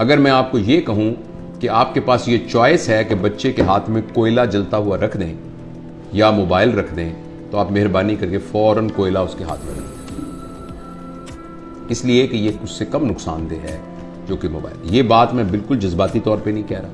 अगर मैं आपको ये कहूँ कि आपके पास ये चॉइस है कि बच्चे के हाथ में कोयला जलता हुआ रख दें या मोबाइल रख दें तो आप मेहरबानी करके फ़ौरन कोयला उसके हाथ में रखें इसलिए कि ये उससे कम नुकसानदेह है जो कि मोबाइल। ये बात मैं बिल्कुल जज्बाती तौर पे नहीं कह रहा।